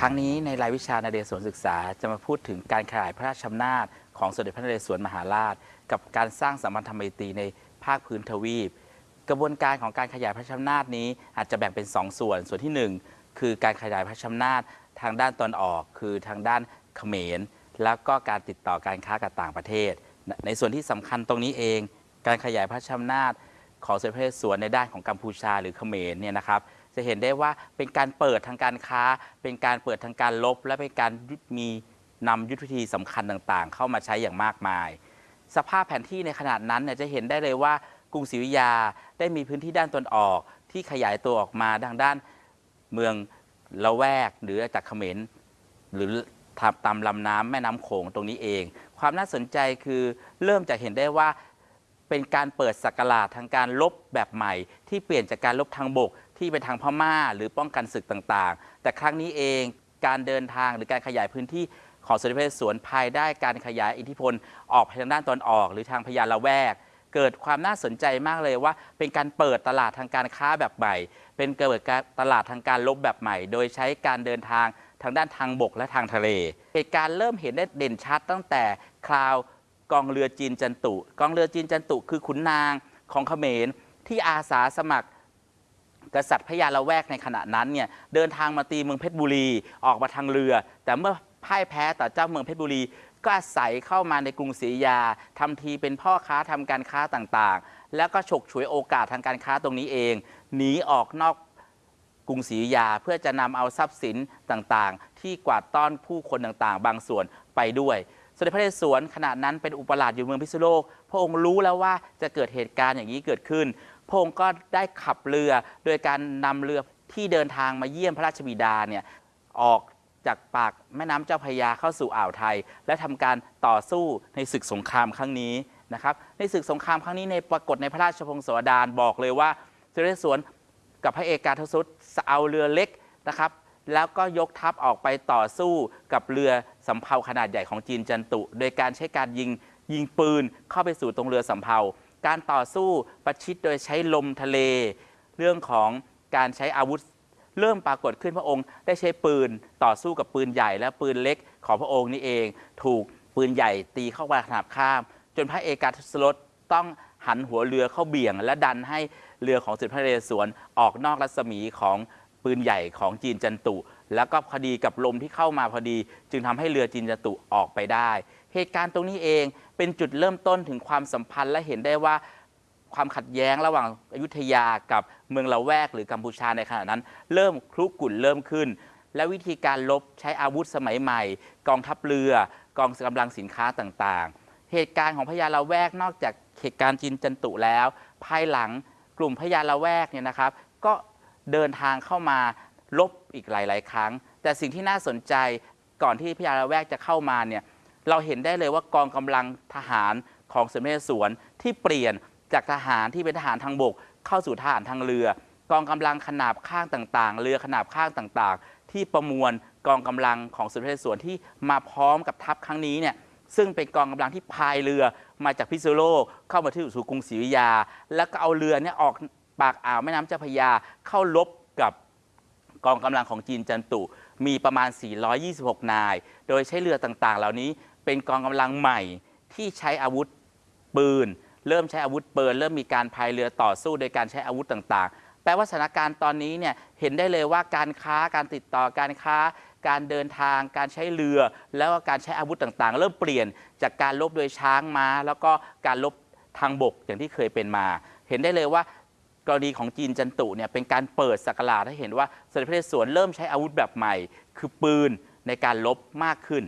ครั้งนี้ในรายวิชานาเรศวรศึกษาจะมาพูดถึงการขยายพระราชอำนาจของสมเด็จพระนเรศวรมหาราช กับการสร้างสัมพันธไมตรีในภาคพื้นทวีป กระบวนการของการขยายพระราชอำนาจนี้อาจจะแบ่งเป็น 2 ส่วน ส่วนที่ 1 คือการขยายพระราชอำนาจทางด้านตอนออก คือทางด้านเขมร แล้วก็การติดต่อการค้ากับต่างประเทศ ในส่วนที่สำคัญตรงนี้เอง การขยายพระราชอำนาจของสมเด็จพระนเรศวรในด้านของกัมพูชาหรือเขมรเนี่ยนะครับจะเห็นได้ว่าเป็นการเปิดทางการค้า เป็นการเปิดทางการลบ และเป็นการมีนำยุทธวิธีสำคัญต่างๆ เข้ามาใช้อย่างมากมาย สภาพแผนที่ในขนาดนั้นเนี่ยจะเห็นได้เลยว่ากรุงศรีอยุธยาได้มีพื้นที่ด้านตนออกที่ขยายตัวออกมาทางด้าน เมืองละแวกหรือจากเขมรหรือตามลำน้ำแม่น้ำโขงตรงนี้เอง ความน่าสนใจคือเริ่มจะเห็นได้ว่าเป็นการเปิดสักราชทางการลบแบบใหม่ ที่เปลี่ยนจากการลบทางบกที่เป็นทางพม่าหรือป้องกันศึกต่างๆ แต่ครั้งนี้เองการเดินทางหรือการขยายพื้นที่ของสมเด็จพระนเรศวรภายได้การขยายอิทธิพลออกไปทางด้านตอนออก หรือทางพญาละแวก เกิดความน่าสนใจมากเลยว่า เป็นการเปิดตลาดทางการค้าแบบใหม่ เป็นเกิดการตลาดทางการลบแบบใหม่ โดยใช้การเดินทางทางด้านทางบกและทางทะเล เหตุการณ์เริ่มเห็นได้เด่นชัดตั้งแต่คราวกองเรือจีนจันตุ กองเรือจีนจันตุคือขุนนางของเขมรที่อาสาสมัครกษัตริย์พญาละแวกในขณะนั้นเนี่ยเดินทางมาตีเมืองเพชรบุรีออกมาทางเรือ แต่เมื่อพ่ายแพ้ต่อเจ้าเมืองเพชรบุรี ก็อาศัยเข้ามาในกรุงศรีอยุธยาทำทีเป็นพ่อค้าทำการค้าต่างๆ แล้วก็ฉกฉวยโอกาสทางการค้าตรงนี้เอง หนีออกนอกกรุงศรีอยุธยาเพื่อจะนำเอาทรัพย์สินต่างๆ ที่กวาดต้อนผู้คนต่างๆ บางส่วนไปด้วยสมเด็จพระนเรศวรขณะนั้นเป็นอุปราชอยู่เมืองพิษณุโลก พระองค์รู้แล้วว่าจะเกิดเหตุการณ์อย่างนี้เกิดขึ้น พระองค์ก็ได้ขับเรือโดยการนำเรือที่เดินทางมาเยี่ยมพระราชบิดาเนี่ยออก จากปากแม่น้ำเจ้าพระยาเข้าสู่อ่าวไทย และทำการต่อสู้ในศึกสงครามครั้งนี้นะครับในศึกสงครามครั้งนี้ในปรากฏในพระราชพงศาวดารบอกเลยว่าสมเด็จพระนเรศวรกับพระเอกาทศรุตเอาเรือเล็กนะครับแล้วก็ยกทัพออกไปต่อสู้กับเรือสำเภาขนาดใหญ่ของจีนจันตุ โดยการใช้การยิงยิงปืนเข้าไปสู่ตรงเรือสำเภา การต่อสู้ประชิดโดยใช้ลมทะเล เรื่องของการใช้อาวุธ เริ่มปรากฏขึ้นพระองค์ได้ใช้ปืนต่อสู้กับปืนใหญ่และปืนเล็กของพระองค์นี่เอง ถูกปืนใหญ่ตีเข้ามาขนาบข้าม จนพระเอกาทศรถต้องหันหัวเรือเข้าเบี่ยง และดันให้เรือของสมเด็จพระเรศวรออกนอกรัศมีของปืนใหญ่ของจีนจันตุ แล้วก็พอดีกับลมที่เข้ามาพอดี จึงทำให้เรือจีนจันตุออกไปได้ เหตุการณ์ตรงนี้เองเป็นจุดเริ่มต้นถึงความสัมพันธ์และเห็นได้ว่า ความขัดแย้งระหว่างอยุธยากับเมืองละแวกหรือกัมพูชาในขณะนั้น เริ่มคลุกกุ่นเริ่มขึ้น และวิธีการลบใช้อาวุธสมัยใหม่ กองทัพเรือกองกำลังสินค้าต่างๆ เหตุการณ์ของพญาละแวกนอกจากเหตุการณ์จีนจันตุแล้ว ภายหลังกลุ่มพญาละแวกเนี่ยนะครับ ก็เดินทางเข้ามาลบอีกหลาย ๆ ครั้ง แต่สิ่งที่น่าสนใจก่อนที่พญาละแวกจะเข้ามาเนี่ยเราเห็นได้เลยว่ากองกำลังทหารของสมเด็จสวนที่เปลี่ยน จากทหารที่เป็นทหารทางบก เข้าสู่ทหารทางเรือ กองกำลังขนาบข้างต่างๆ เรือขนาบข้างต่างๆ ที่ประมวลกองกำลังของสมเด็จสวนที่มาพร้อมกับทัพครั้งนี้เนี่ยซึ่งเป็นกองกำลังที่พายเรือมาจากพิษณุโลกเข้ามาที่สู่กรุงศรีอยุธยา แล้วก็เอาเรือเนี่ยออกปากอ่าวแม่น้ำเจ้าพระยาเข้าลบกับกองกำลังของจีนจันตุ มีประมาณ 426 นาย โดยใช้เรือต่างๆ เหล่านี้เป็นกองกำลังใหม่ที่ใช้อาวุธปืน เริ่มใช้อาวุธปืนเริ่มมีการพายเรือต่อสู้โดยการใช้อาวุธต่างๆ แปลว่าสถานการณ์ตอนนี้เนี่ยเห็นได้เลยว่าการค้าการติดต่อการค้า การเดินทาง การใช้เรือ แล้วก็การใช้อาวุธต่างๆ เริ่มเปลี่ยนจากการลบโดยช้างม้า แล้วก็การลบทางบกอย่างที่เคยเป็นมา เห็นได้เลยว่ากรณีของจีนจันตุเนี่ยเป็นการเปิดสักราชให้เห็นว่าสมเด็จพระนเรศวรเริ่มใช้อาวุธแบบใหม่ คือปืนในการลบมากขึ้น